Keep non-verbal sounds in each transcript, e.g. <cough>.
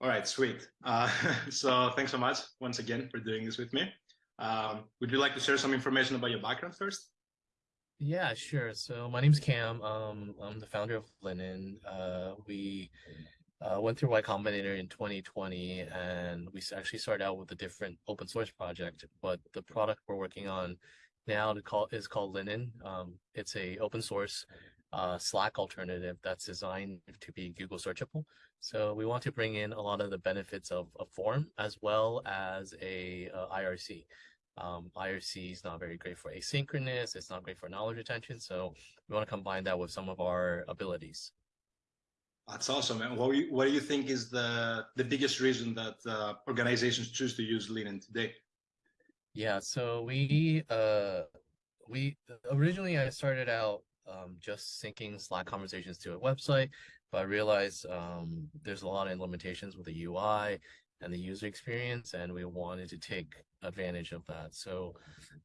All right, sweet. Uh, <laughs> so thanks so much once again for doing this with me. Um, would you like to share some information about your background first? Yeah, sure. So my name's Cam. Um, I'm the founder of Linen. Uh, we uh, went through Y Combinator in 2020, and we actually started out with a different open source project. But the product we're working on now to call is called Linen. Um, it's a open source uh, Slack alternative that's designed to be Google searchable. So we want to bring in a lot of the benefits of a form as well as a uh, IRC. Um, IRC is not very great for asynchronous. It's not great for knowledge retention. So we want to combine that with some of our abilities. That's awesome. And what, what do you think is the, the biggest reason that uh, organizations choose to use Linen today? Yeah, so we, uh, we originally I started out um, just syncing Slack conversations to a website, but I realized um, there's a lot of limitations with the UI and the user experience, and we wanted to take advantage of that. So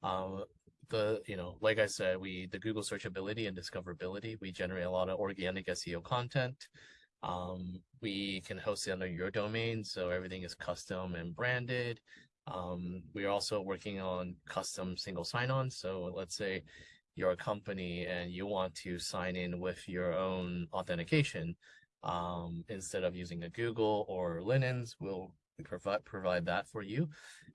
um, the, you know, like I said, we, the Google searchability and discoverability, we generate a lot of organic SEO content. Um, we can host it under your domain, so everything is custom and branded. Um, we're also working on custom single sign-on. So let's say you're company and you want to sign in with your own authentication, um, instead of using a Google or Linens, we'll provide provide that for you.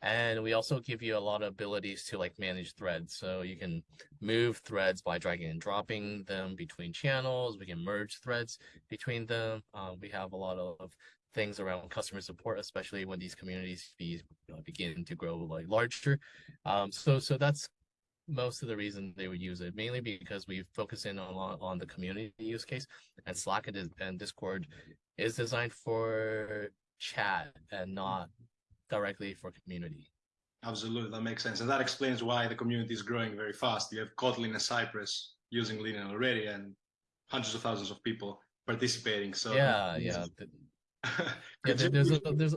And we also give you a lot of abilities to like manage threads. So you can move threads by dragging and dropping them between channels. We can merge threads between them. Um, we have a lot of things around customer support especially when these communities uh, begin to grow like larger. Um, so so that's most of the reason they would use it mainly because we focus in on on the community use case and slack and discord is designed for chat and not directly for community. Absolutely, that makes sense. And that explains why the community is growing very fast. You have Kotlin and Cypress using Linen already and hundreds of thousands of people participating. So yeah, yeah. <laughs> yeah there, there's a, there's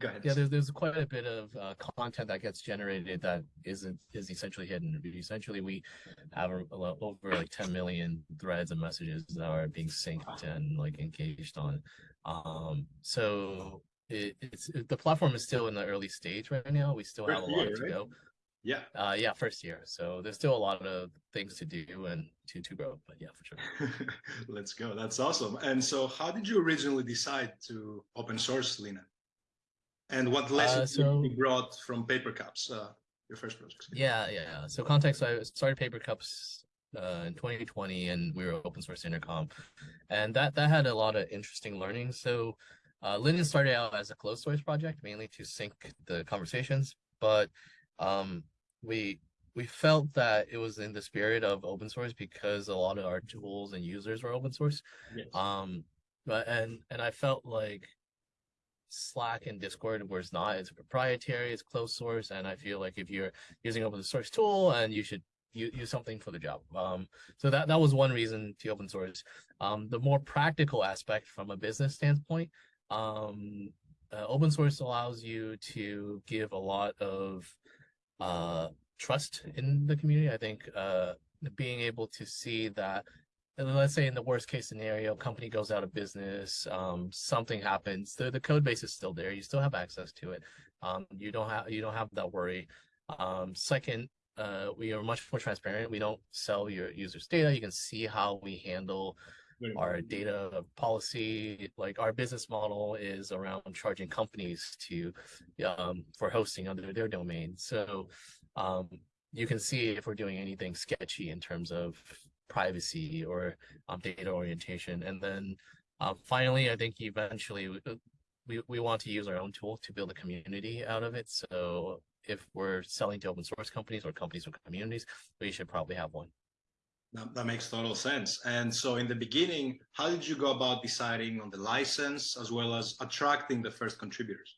Go ahead. Yeah, there's there's quite a bit of uh, content that gets generated that isn't is essentially hidden. Essentially, we have over like 10 million threads and messages that are being synced and like engaged on. Um, so it, it's it, the platform is still in the early stage right now. We still first have a lot year, to right? go. Yeah. Uh, yeah, first year. So there's still a lot of things to do and to to grow. But yeah, for sure. <laughs> Let's go. That's awesome. And so, how did you originally decide to open source Linen? And what lessons uh, so, you brought from Papercups, uh, your first project? Yeah, yeah. So context, I started Papercups uh, in 2020 and we were open source intercom. And that, that had a lot of interesting learning. So uh, Linen started out as a closed source project, mainly to sync the conversations, but um, we we felt that it was in the spirit of open source because a lot of our tools and users were open source. Yes. Um, but and and I felt like Slack and Discord where it's not, it's proprietary, it's closed source, and I feel like if you're using open source tool and you should use, use something for the job. Um, so that, that was one reason to open source. Um, the more practical aspect from a business standpoint, um, uh, open source allows you to give a lot of uh, trust in the community. I think uh, being able to see that let's say in the worst case scenario, company goes out of business, um, something happens, the, the code base is still there. You still have access to it. Um, you don't have you don't have that worry. Um, second, uh, we are much more transparent. We don't sell your users' data. You can see how we handle our data policy. Like our business model is around charging companies to um, for hosting under their domain. So um, you can see if we're doing anything sketchy in terms of privacy or um, data orientation. And then uh, finally, I think eventually we, we, we want to use our own tool to build a community out of it. So if we're selling to open source companies or companies with communities, we should probably have one. That, that makes total sense. And so in the beginning, how did you go about deciding on the license as well as attracting the first contributors?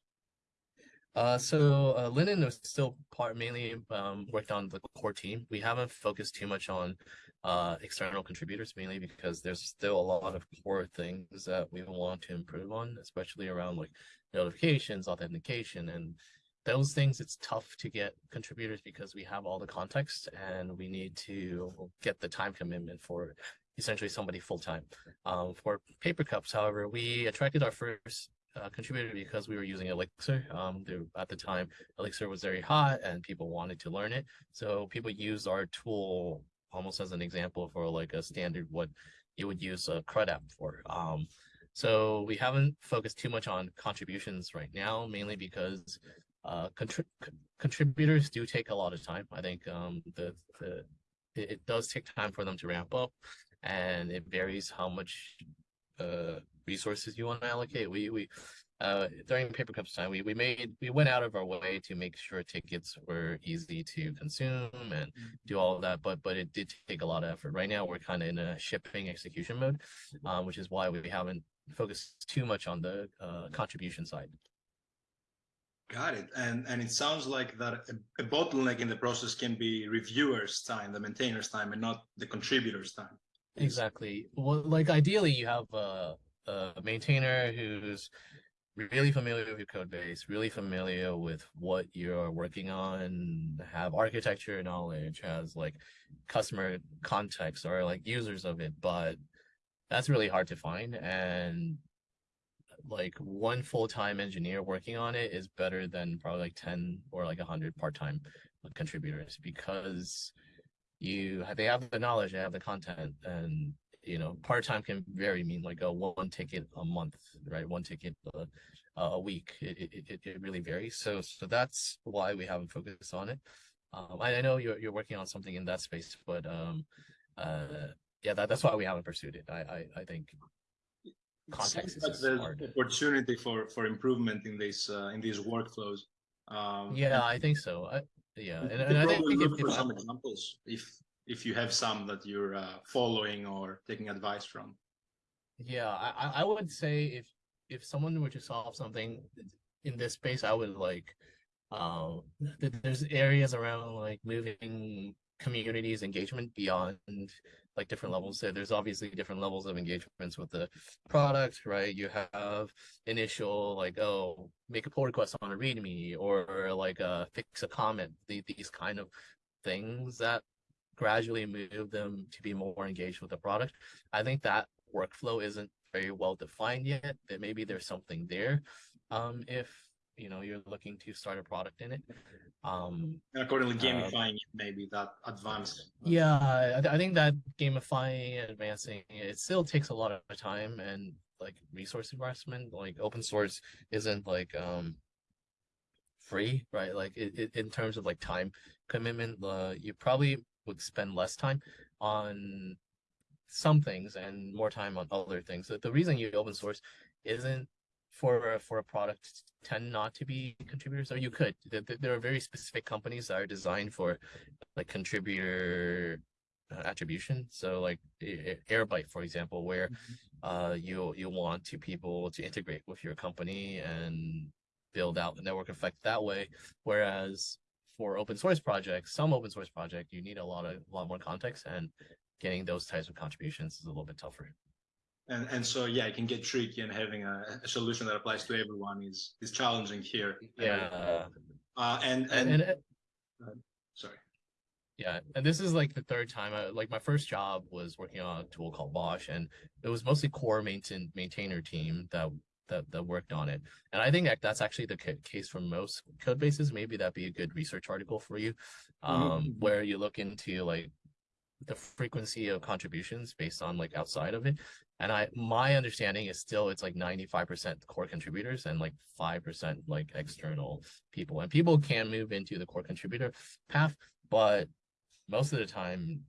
Uh, so uh, Linen is still part mainly um, worked on the core team. We haven't focused too much on uh, external contributors, mainly because there's still a lot of core things that we want to improve on, especially around like notifications, authentication, and those things. It's tough to get contributors because we have all the context and we need to get the time commitment for essentially somebody full time. Um, for Papercups, however, we attracted our first uh, contributed because we were using Elixir. Um, at the time, Elixir was very hot and people wanted to learn it. So people used our tool almost as an example for like a standard what you would use a CRUD app for. Um, so we haven't focused too much on contributions right now, mainly because uh, contri contributors do take a lot of time. I think um, the, the it, it does take time for them to ramp up and it varies how much uh, resources you want to allocate. We we uh, during Papercups time, we we made we went out of our way to make sure tickets were easy to consume and do all of that. But but it did take a lot of effort. Right now, we're kind of in a shipping execution mode, um, which is why we haven't focused too much on the uh, contribution side. Got it. And and it sounds like that a, a bottleneck in the process can be reviewers' time, the maintainers' time, and not the contributors' time. Exactly. Well, like ideally, you have a, a maintainer who's really familiar with your code base, really familiar with what you're working on, have architecture knowledge, has like customer context or like users of it, but that's really hard to find. And like one full-time engineer working on it is better than probably like 10 or like 100 part-time contributors because you they have the knowledge, they have the content, and you know part-time can very mean like a one ticket a month, right? One ticket a, a week. It, it, it really varies. So so that's why we haven't focused on it. Um, I, I know you're you're working on something in that space, but um, uh, yeah, that, that's why we haven't pursued it. I I, I think context is like hard. opportunity for for improvement in these uh, in these workflows um yeah i think so I, yeah and, and i think if, for if some examples if if you have some that you're uh, following or taking advice from? Yeah i i would say if if someone were to solve something in this space i would like um there's areas around like moving communities engagement beyond like different levels. So there's obviously different levels of engagements with the product right? You have initial like oh make a pull request on a readme or like uh fix a comment these kind of things that gradually move them to be more engaged with the product. I think that workflow isn't very well defined yet. That maybe there's something there um if you know you're looking to start a product in it. Um and accordingly uh, gamifying uh, it maybe that advanced. Yeah I, I, think that gamifying advancing it still takes a lot of time and like resource investment. Like open source isn't like um free right? Like it, it in terms of like time commitment uh you probably would spend less time on some things and more time on other things. So the reason you open source isn't for for a product tend not to be contributors or you could. There are very specific companies that are designed for like contributor uh, attribution. So like airbyte for example where mm-hmm. uh you you want to people to integrate with your company and build out the network effect that way. Whereas for open source projects some open source project you need a lot of a lot more context and getting those types of contributions is a little bit tougher. And and so yeah it can get tricky and having a, a solution that applies to everyone is is challenging here. Yeah. Uh, and and, and, and uh, sorry. Yeah and this is like the third time I, like my first job was working on a tool called bosh and it was mostly core maintain maintainer team that that, that worked on it and i think that that's actually the case for most code bases maybe that'd be a good research article for you mm-hmm. um mm -hmm. where you look into like the frequency of contributions based on like outside of it and I my understanding is still it's like 95% core contributors and like 5% like external people. And people can move into the core contributor path, but most of the time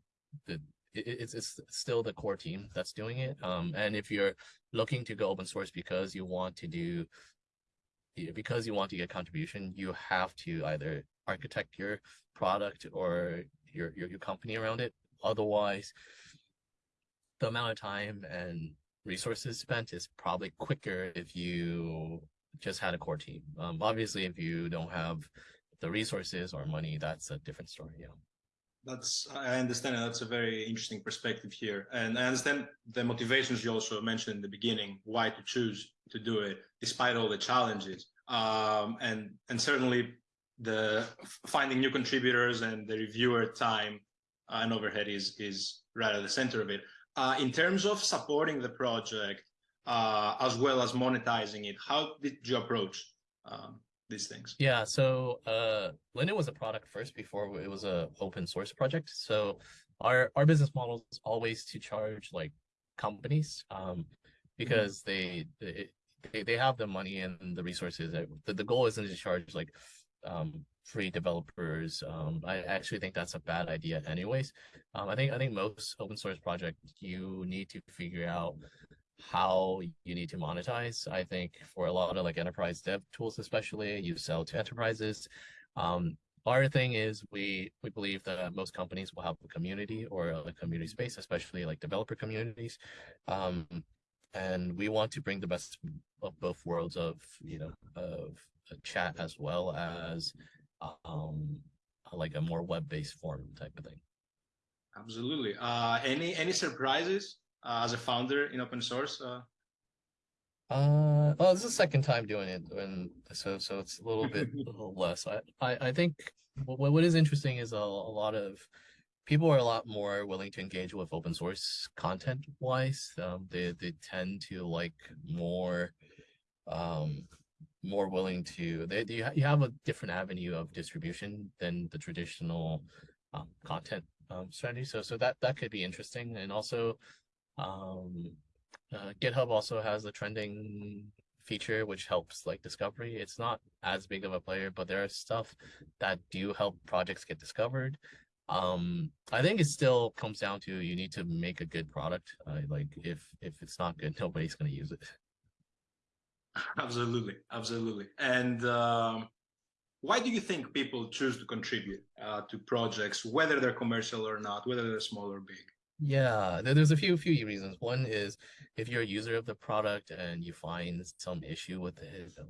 the it's, it's still the core team that's doing it. Um, and if you're looking to go open source because you want to do because you want to get contribution, you have to either architect your product or your, your, your company around it. Otherwise, the amount of time and resources spent is probably quicker if you just had a core team. Um, obviously, if you don't have the resources or money, that's a different story. Yeah. That's I understand. That's a very interesting perspective here, and I understand the motivations you also mentioned in the beginning. Why to choose to do it despite all the challenges, um, and and certainly the finding new contributors and the reviewer time and overhead is is right at the center of it. Uh, in terms of supporting the project, uh, as well as monetizing it. How did you approach um, these things? Yeah, so uh, Linen was a product first before it was a open source project. So our our business model is always to charge like companies um, because they, they they have the money and the resources. The, the goal isn't to charge like um, free developers. Um, I actually think that's a bad idea anyways. Um, I think I think most open source project you need to figure out how you need to monetize. I think for a lot of like enterprise dev tools, especially you sell to enterprises. Um, our thing is we we believe that most companies will have a community or a community space, especially like developer communities. Um, and we want to bring the best of both worlds of you know of chat as well as um like a more web-based form type of thing absolutely uh any any surprises as a founder in open source uh? Uh well this is the second time doing it and so so it's a little bit a <laughs> little less. I i, I think what, what is interesting is a, a lot of people are a lot more willing to engage with open source content wise. Um they they tend to like more um more willing to they you, you have a different avenue of distribution than the traditional um, content um, strategy. So so that that could be interesting. And also um uh, github also has a trending feature which helps like discovery it's not as big of a player but there are stuff that do help projects get discovered um i think it still comes down to you need to make a good product uh, like if if it's not good <laughs> nobody's going to use it Absolutely, absolutely. And um, why do you think people choose to contribute uh, to projects, whether they're commercial or not, whether they're small or big? Yeah, there's a few few reasons. One is if you're a user of the product and you find some issue with it. Um,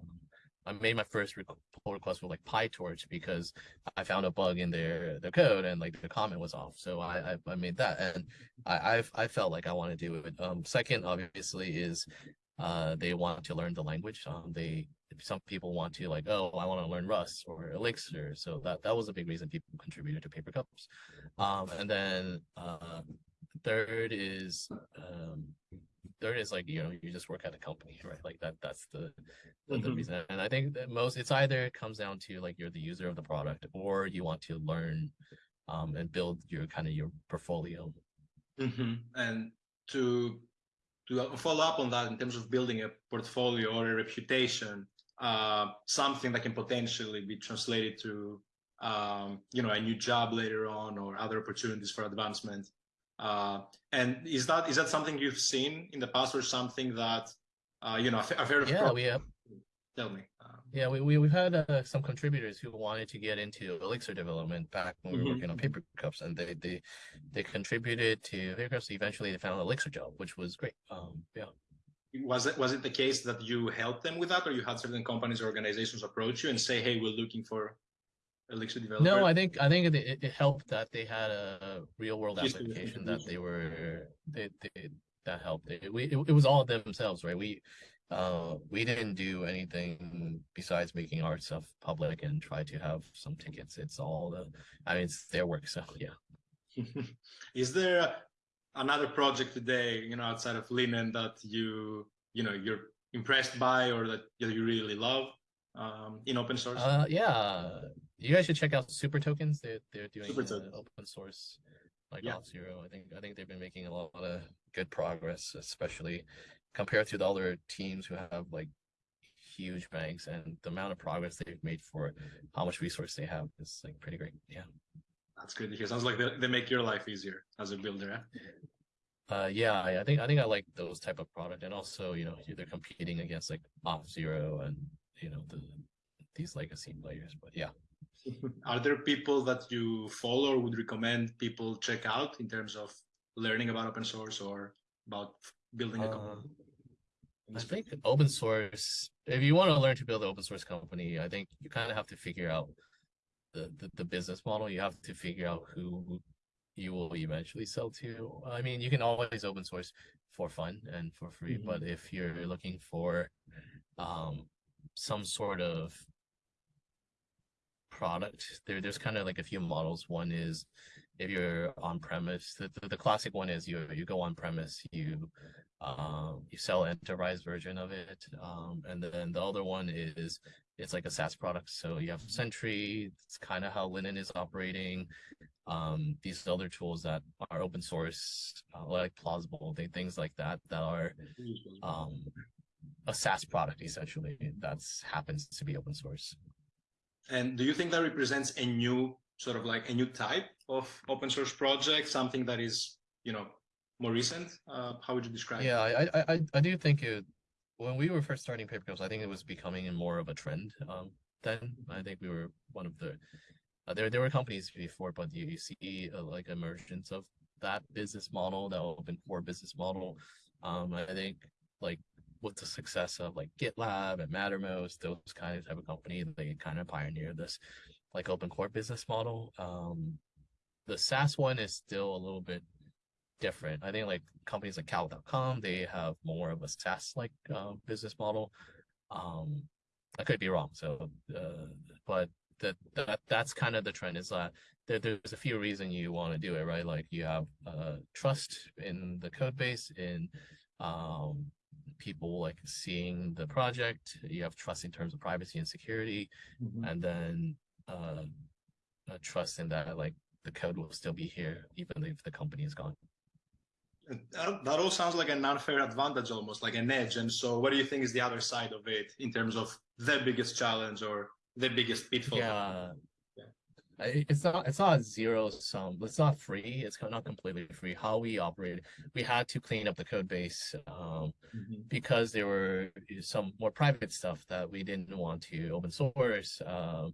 I made my first pull request with like PyTorch because I found a bug in their their code and like the comment was off. So I I, I made that and I I've, I felt like I want to do it. Um, second, obviously, is uh, they want to learn the language. Um, they some people want to like, oh, I want to learn Rust or Elixir. So that that was a big reason people contributed to Papercups. Um, and then uh, third is um, third is like you know you just work at a company, right? Like that that's the the, mm-hmm. the reason. And I think that most it's either it comes down to like you're the user of the product or you want to learn um, and build your kind of your portfolio. Mm-hmm. And to to follow up on that in terms of building a portfolio or a reputation, uh, something that can potentially be translated to, um, you know, a new job later on or other opportunities for advancement. Uh, and is that is that something you've seen in the past or something that, uh, you know, I've heard of? Yeah, we have. Tell me. Yeah, we, we, we've had uh, some contributors who wanted to get into Elixir development back when we were mm-hmm. working on paper cups and they, they, they contributed to paper cups. Eventually they found an Elixir job, which was great. Um, yeah. Was it, was it the case that you helped them with that or you had certain companies or organizations approach you and say, Hey, we're looking for Elixir developer? No, I think, I think it, it helped that they had a real world application that they were, they, they, that helped. It, we, it, it was all themselves, right? We, uh, we didn't do anything besides making our stuff public and try to have some tickets. It's all the, I mean, it's their work. So yeah. <laughs> Is there another project today, you know, outside of Linen that you, you know, you're impressed by or that you really love um, in open source? Uh, yeah, you guys should check out SuperTokens. They're they're doing uh, open source like yeah. Auth0. I think I think they've been making a lot of good progress, especially compared to the other teams who have like huge banks and the amount of progress they've made for how much resource they have is like pretty great. Yeah. That's good to hear. Sounds like they, they make your life easier as a builder. Uh, yeah, I, I think I think I like those type of product, and also you know they're competing against like Auth0 and you know the these legacy players. But yeah, are there people that you follow or would recommend people check out in terms of learning about open source or about building a company? Uh, I think open source, if you want to learn to build an open source company, I think you kind of have to figure out the, the, the business model. You have to figure out who you will eventually sell to. I mean, you can always open source for fun and for free, mm -hmm. but if you're looking for um, some sort of product, there there's kind of like a few models. One is if you're on premise, the, the, the classic one is you you go on premise, you um you sell enterprise version of it, um, and then the other one is it's like a SaaS product. So you have Sentry, it's kind of how Linen is operating. Um, these other tools that are open source, uh, like Plausible, they, things like that, that are um, a SaaS product essentially that's happens to be open source. And do you think that represents a new sort of like a new type of open source project, something that is, you know, more recent? Uh, how would you describe yeah, it? Yeah, I, I, I do think it, when we were first starting Papercups, I think it was becoming more of a trend um, then. I think we were one of the, uh, there, there were companies before, but you, you see uh, like emergence of that business model, that open core business model. Um, I think like with the success of like GitLab and Mattermost, those kind of type of company, they kind of pioneered this like open core business model. Um, the SaaS one is still a little bit different. I think like companies like Cal.com, they have more of a SaaS like uh, business model. Um, I could be wrong. So, uh, but that that that's kind of the trend. Is that there, there's a few reasons you want to do it, right? Like you have uh, trust in the code base, in um, people like seeing the project. You have trust in terms of privacy and security, mm-hmm. and then uh, trust in that like the code will still be here even if the company is gone. That, that all sounds like an unfair advantage, almost like an edge. And so, what do you think is the other side of it in terms of the biggest challenge or the biggest pitfall? Yeah, it's not it's not zero sum it's not free it's not completely free how we operate we had to clean up the code base um, mm-hmm. because there were some more private stuff that we didn't want to open source um,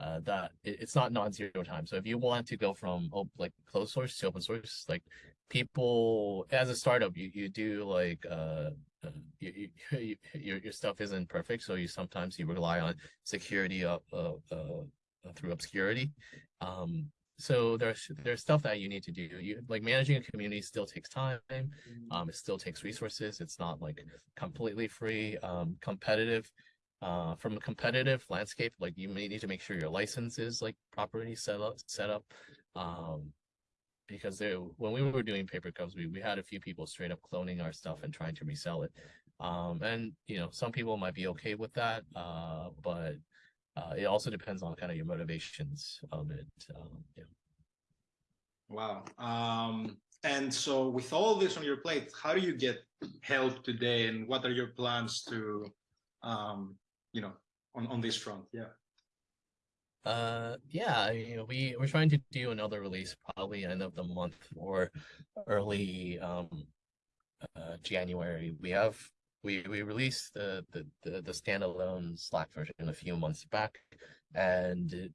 uh, that it, it's not non-zero time so if you want to go from op- like closed source to open source like people as a startup you, you do like uh, uh you, you, <laughs> your, your stuff isn't perfect so you sometimes you rely on security of, of uh, through obscurity. Um, so there's there's stuff that you need to do. You like managing a community still takes time. Um, it still takes resources. It's not like completely free. Um, competitive. Uh, from a competitive landscape, like you may need to make sure your license is like properly set up. Set up. Um, because there, when we were doing Papercups, we we had a few people straight up cloning our stuff and trying to resell it. Um, and you know some people might be okay with that. Uh, but uh, it also depends on kind of your motivations of it. Um, yeah. Wow. Um, and so, with all this on your plate, how do you get help today, and what are your plans to, um, you know, on on this front? Yeah. Uh, yeah, you know, we we're trying to do another release probably end of the month or early um uh, January. We have we we released the the the, the standalone Slack version a few months back, and it,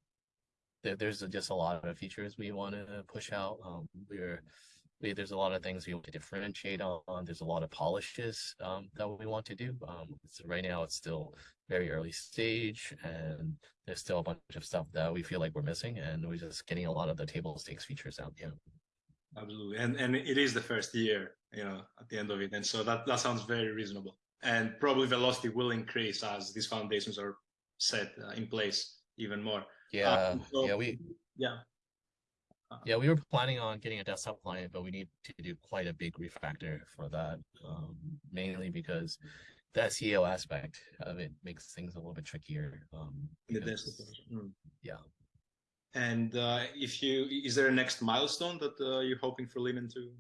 there, there's just a lot of features we want to push out. Um, we're we, there's a lot of things we want to differentiate on. There's a lot of polishes um, that we want to do. Um, so right now it's still very early stage, and there's still a bunch of stuff that we feel like we're missing, and we're just getting a lot of the table stakes features out. Yeah. Absolutely, and and it is the first year, you know, at the end of it, and so that that sounds very reasonable and probably velocity will increase as these foundations are set uh, in place even more. Yeah, uh, so, yeah, we yeah. Uh, yeah, we were planning on getting a desktop client, but we need to do quite a big refactor for that, um, mainly because the SEO aspect of it makes things a little bit trickier. Um, because, mm. Yeah. And uh, if you, is there a next milestone that uh, you're hoping for Linen to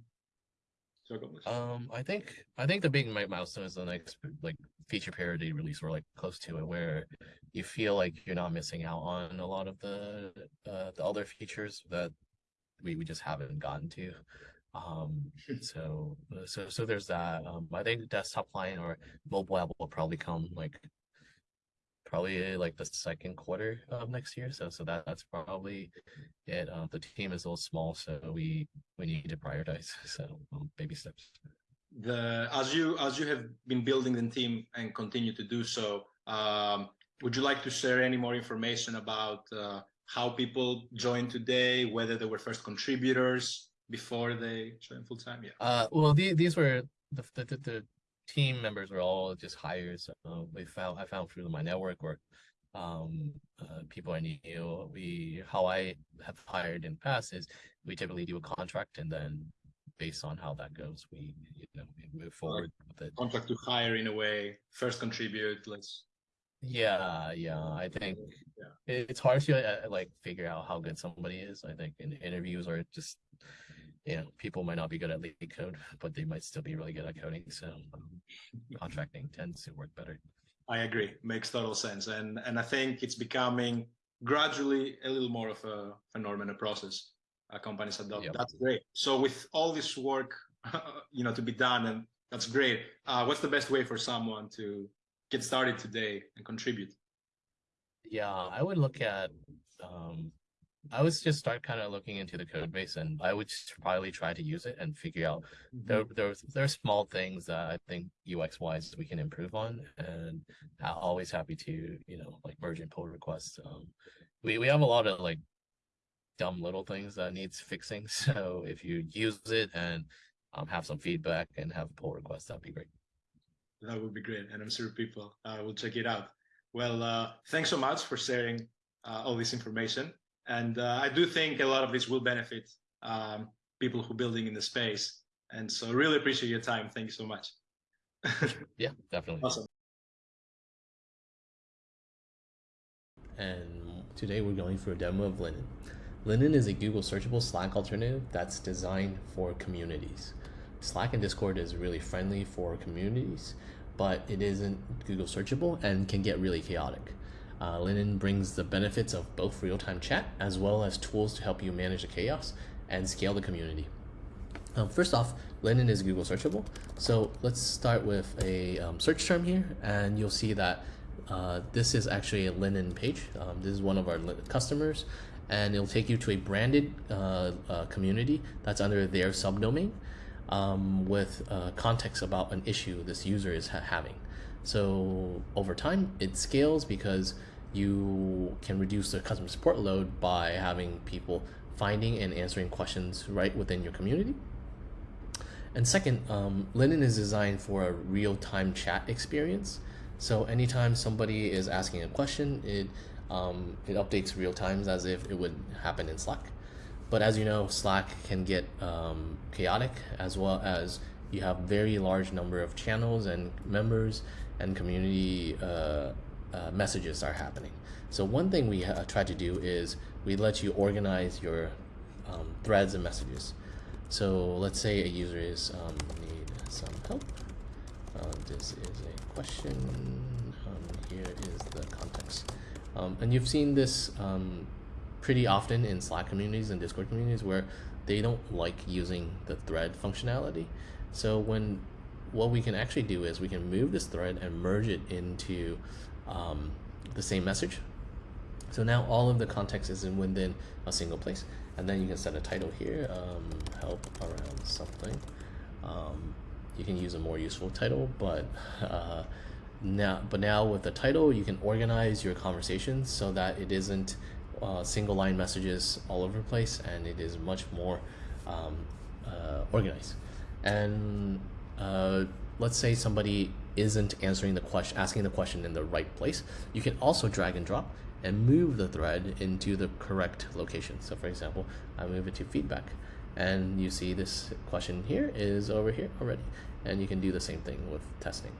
um, I think I think the big milestone is the next like feature parity release. We're like close to it, where you feel like you're not missing out on a lot of the uh, the other features that we, we just haven't gotten to. Um, so so so there's that. Um, I think desktop client or mobile app will probably come like probably like the second quarter of next year. So so that that's probably it. Uh, the team is a little small, so we we need to prioritize. <laughs> So um, baby steps. The as you as you have been building the team and continue to do so, um, would you like to share any more information about uh, how people joined today, whether they were first contributors before they joined full time? Yeah. Uh, well, the, these were the, the, the team members were all just hires. Uh, we found I found through my network or um, uh, people I knew. We how I have hired in the past is we typically do a contract and then based on how that goes, we you know we move forward like with it. Contract to hire in a way, first contribute. Let's. Yeah, yeah. I think yeah. it's hard to uh, like figure out how good somebody is. I think in interviews or just you know people might not be good at lead code, but they might still be really good at coding. So contracting tends to work better. I agree. Makes total sense, and and I think it's becoming gradually a little more of a, a norm and a process uh, companies adopt. Yep. That's great. So with all this work, <laughs> you know, to be done, and that's great. Uh, what's the best way for someone to get started today and contribute? Yeah, I would look at um, I would just start kind of looking into the code base and I would probably try to use it and figure out mm-hmm. there, there's there are small things that I think UX wise we can improve on and I'm always happy to, you know, like merge and pull requests. Um, we, we have a lot of like dumb little things that needs fixing. <laughs> So if you use it and um, have some feedback and have pull requests, that'd be great. That would be great. And I'm sure people uh, will check it out. Well, uh, thanks so much for sharing uh, all this information. And uh, I do think a lot of this will benefit um, people who are building in the space. And so I really appreciate your time. Thank you so much. <laughs> yeah, definitely. Awesome. And today we're going for a demo of Linen. Linen is a Google searchable Slack alternative that's designed for communities. Slack and Discord is really friendly for communities, but it isn't Google searchable and can get really chaotic. Uh, Linen brings the benefits of both real-time chat as well as tools to help you manage the chaos and scale the community. Um, first off, Linen is Google searchable. So let's start with a um, search term here, and you'll see that uh, this is actually a Linen page. Um, this is one of our customers, and it'll take you to a branded uh, uh, community that's under their subdomain um, with uh, context about an issue this user is ha having. So over time, it scales because you can reduce the customer support load by having people finding and answering questions right within your community. And second, um, Linen is designed for a real-time chat experience. So anytime somebody is asking a question, it um, it updates real times as if it would happen in Slack. But as you know, Slack can get um, chaotic as well as you have very large number of channels and members and community uh, uh, messages are happening. So one thing we uh, try to do is we let you organize your um, threads and messages. So let's say a user is um, need some help. Uh, this is a question. Um, here is the context. Um, and you've seen this um, pretty often in Slack communities and Discord communities where they don't like using the thread functionality. So when what we can actually do is we can move this thread and merge it into um, the same message. So now all of the context is in within a single place. And then you can set a title here, um, help around something. Um, you can use a more useful title, but uh, now, but now with the title, you can organize your conversations so that it isn't uh, single line messages all over the place, and it is much more um, uh, organized. And uh, let's say somebody isn't answering the question, asking the question in the right place, you can also drag and drop and move the thread into the correct location. So for example, I move it to feedback and you see this question here is over here already. And you can do the same thing with testing.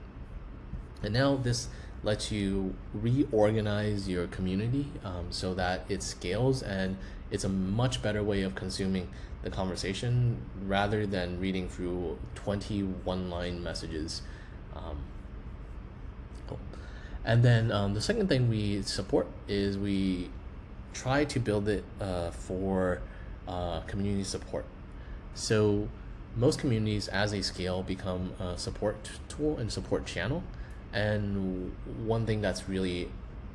And now this lets you reorganize your community um, so that it scales and it's a much better way of consuming the conversation rather than reading through 21 line messages. Um, cool. And then um, the second thing we support is we try to build it uh, for uh, community support. So most communities as they scale become a support tool and support channel. And one thing that's really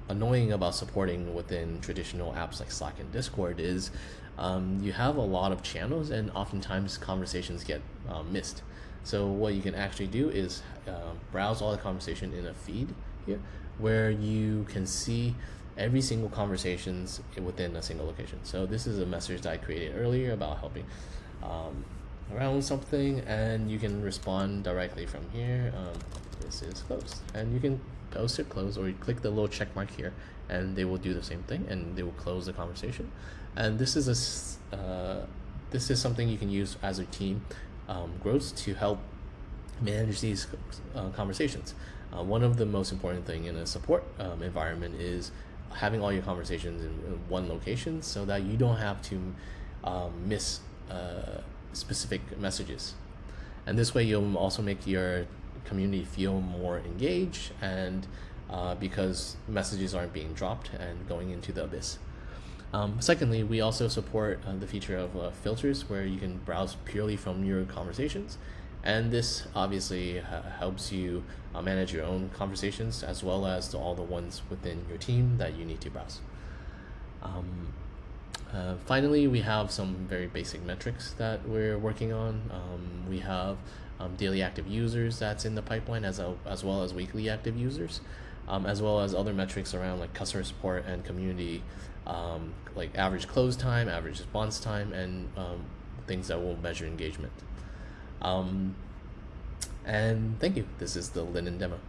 annoying about supporting within traditional apps like Slack and Discord is um, you have a lot of channels and oftentimes conversations get um, missed. So what you can actually do is uh, browse all the conversation in a feed here where you can see every single conversations within a single location. So this is a message that I created earlier about helping um, around something and you can respond directly from here. Um, this this is closed. And you can post it closed or you click the little check mark here and they will do the same thing and they will close the conversation. And this is a uh, this is something you can use as a team um, grows to help manage these uh, conversations. Uh, one of the most important thing in a support um, environment is having all your conversations in, in one location so that you don't have to um, miss uh, specific messages. And this way, you'll also make your community feel more engaged, and uh, because messages aren't being dropped and going into the abyss. Um, secondly, we also support uh, the feature of uh, filters where you can browse purely from your conversations. And this obviously uh, helps you uh, manage your own conversations as well as all the ones within your team that you need to browse. Um, uh, finally, we have some very basic metrics that we're working on. Um, we have um, daily active users that's in the pipeline as, a, as well as weekly active users, um, as well as other metrics around like customer support and community, um, like average close time, average response time, and um, things that will measure engagement. Um, and thank you. This is the Linen demo.